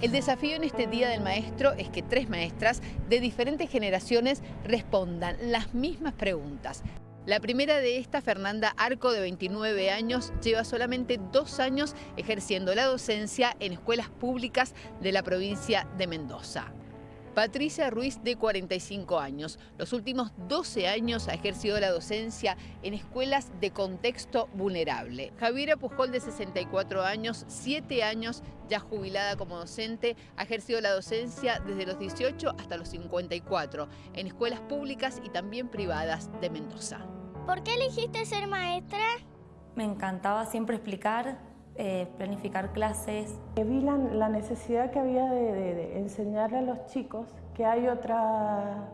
El desafío en este Día del Maestro es que tres maestras de diferentes generaciones respondan las mismas preguntas. La primera de esta, Fernanda Arco, de 29 años, lleva solamente dos años ejerciendo la docencia en escuelas públicas de la provincia de Mendoza. Patricia Ruiz, de 45 años. Los últimos 12 años ha ejercido la docencia en escuelas de contexto vulnerable. Javiera Pujol, de 64 años, 7 años ya jubilada como docente, ha ejercido la docencia desde los 18 hasta los 54 en escuelas públicas y también privadas de Mendoza. ¿Por qué elegiste ser maestra? Me encantaba siempre explicar, eh, planificar clases. Vi la, la necesidad que había de, de, de, enseñarle a los chicos que hay otra,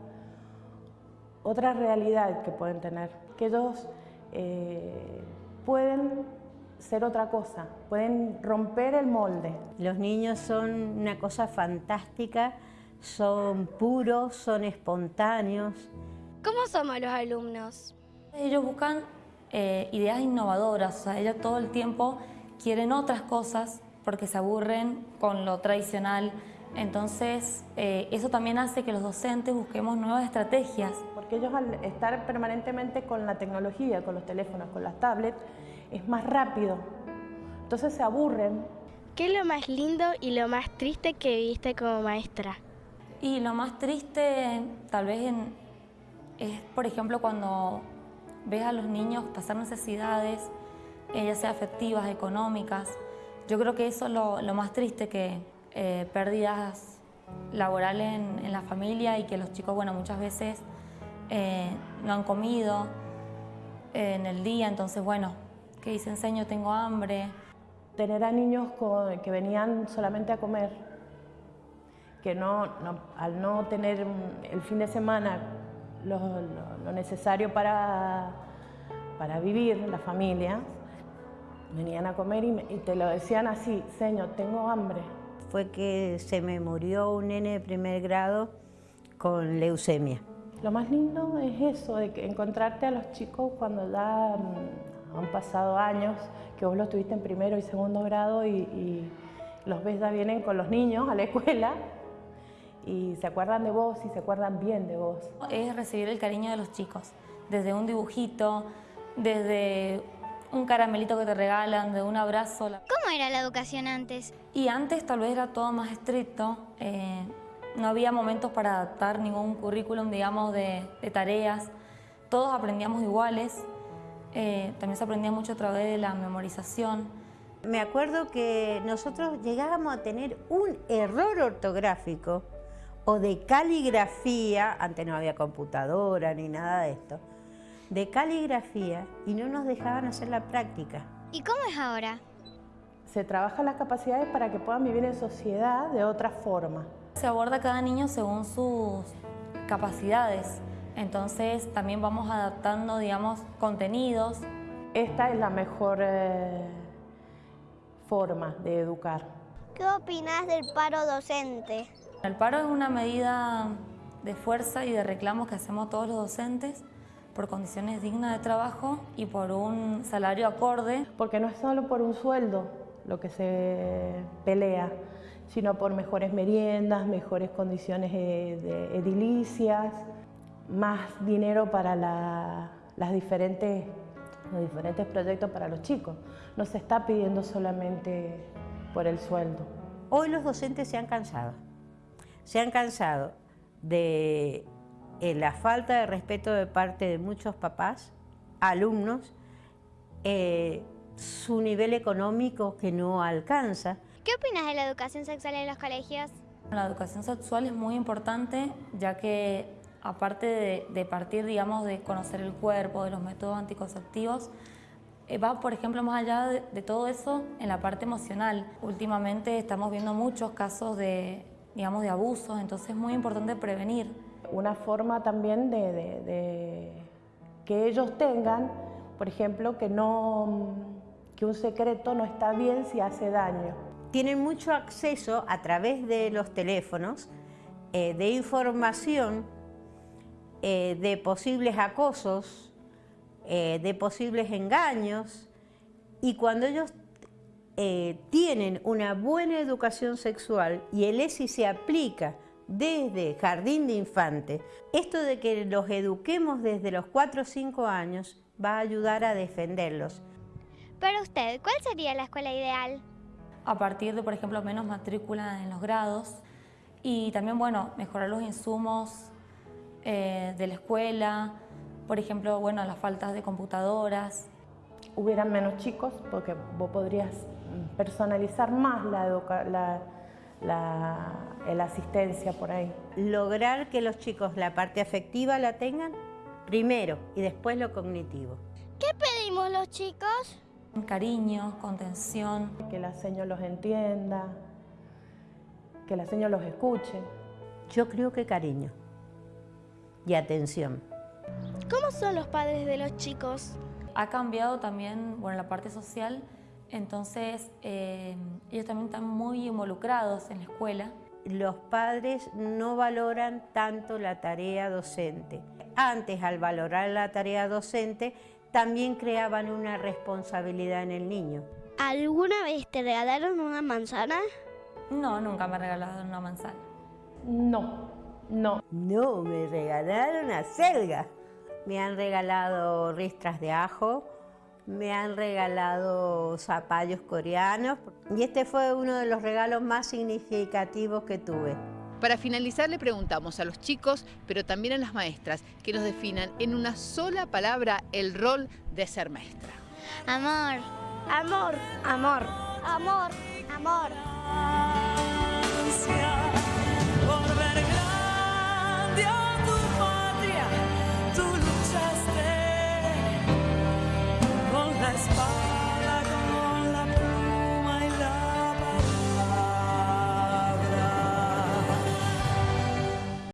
otra realidad que pueden tener, que ellos eh, pueden ser otra cosa, pueden romper el molde. Los niños son una cosa fantástica, son puros, son espontáneos. ¿Cómo somos los alumnos? Ellos buscan eh, ideas innovadoras, o sea, ellos todo el tiempo quieren otras cosas porque se aburren con lo tradicional. Entonces, eh, eso también hace que los docentes busquemos nuevas estrategias. Porque ellos al estar permanentemente con la tecnología, con los teléfonos, con las tablets, es más rápido. Entonces se aburren. ¿Qué es lo más lindo y lo más triste que viste como maestra? Y lo más triste, tal vez, en, es, por ejemplo, cuando ves a los niños pasar necesidades, ya sea afectivas, económicas. Yo creo que eso es lo, más triste, que eh, pérdidas laborales en, en, la familia y que los chicos, bueno, muchas veces eh, no han comido eh, en el día, entonces, bueno, que dice enseño, tengo hambre. Tener a niños con, que venían solamente a comer, que no, no, al no tener el fin de semana lo, lo, lo necesario para, para vivir, la familia, venían a comer y, me, y, te lo decían así, señor, tengo hambre. Fue que se me murió un nene de primer grado con leucemia. Lo más lindo es eso, de que encontrarte a los chicos cuando ya um, han pasado años, que vos los tuviste en primero y segundo grado y, y los ves ya vienen con los niños a la escuela y se acuerdan de vos y se acuerdan bien de vos. Es recibir el cariño de los chicos, desde un dibujito, desde un caramelito que te regalan, de un abrazo. ¿Cómo era la educación antes? Y antes tal vez era todo más estricto, eh, no había momentos para adaptar ningún currículum, digamos, de, de tareas. Todos aprendíamos iguales, eh, también se aprendía mucho a través de la memorización. Me acuerdo que nosotros llegábamos a tener un error ortográfico o de caligrafía, antes no había computadora ni nada de esto, de caligrafía y no nos dejaban hacer la práctica. ¿Y cómo es ahora? Se trabajan las capacidades para que puedan vivir en sociedad de otra forma. Se aborda cada niño según sus capacidades, entonces también vamos adaptando, digamos, contenidos. Esta es la mejor eh, forma de educar. ¿Qué opinas del paro docente? El paro es una medida de fuerza y de reclamos que hacemos todos los docentes por condiciones dignas de trabajo y por un salario acorde. Porque no es solo por un sueldo lo que se pelea, sino por mejores meriendas, mejores condiciones de edilicias, más dinero para la, las diferentes, los diferentes proyectos para los chicos. No se está pidiendo solamente por el sueldo. Hoy los docentes se han cansado. Se han cansado de eh, la falta de respeto de parte de muchos papás, alumnos, eh, su nivel económico que no alcanza. ¿Qué opinas de la educación sexual en los colegios? La educación sexual es muy importante ya que aparte de, de partir, digamos, de conocer el cuerpo, de los métodos anticonceptivos, eh, va, por ejemplo, más allá de, de todo eso en la parte emocional. Últimamente estamos viendo muchos casos de, digamos, de abusos, entonces es muy importante prevenir. Una forma también de, que ellos tengan, por ejemplo, que, no, que un secreto no está bien si hace daño. Tienen mucho acceso a través de los teléfonos eh, de información eh, de posibles acosos, eh, de posibles engaños, y cuando ellos tienen una buena educación sexual y el ESI se aplica desde jardín de infante, esto de que los eduquemos desde los 4 o 5 años va a ayudar a defenderlos. Para usted, ¿cuál sería la escuela ideal? A partir de, por ejemplo, menos matrícula en los grados y también, bueno, mejorar los insumos eh, de la escuela, por ejemplo, bueno, las faltas de computadoras. Hubieran menos chicos porque vos podrías personalizar más la, la, la, la asistencia por ahí. Lograr que los chicos la parte afectiva la tengan primero y después lo cognitivo. ¿Qué pedimos los chicos? Cariño, contención. Que la seño los entienda, que la seño los escuche. Yo creo que cariño y atención. ¿Cómo son los padres de los chicos? Ha cambiado también, bueno, la parte social, entonces eh, ellos también están muy involucrados en la escuela. Los padres no valoran tanto la tarea docente. Antes, al valorar la tarea docente, también creaban una responsabilidad en el niño. ¿Alguna vez te regalaron una manzana? No, nunca me regalaron una manzana. No, no. No, me regalaron acelga. Me han regalado ristras de ajo, me han regalado zapallos coreanos y este fue uno de los regalos más significativos que tuve. Para finalizar le preguntamos a los chicos, pero también a las maestras, que nos definan en una sola palabra el rol de ser maestra. Amor. Amor. Amor. Amor. Amor.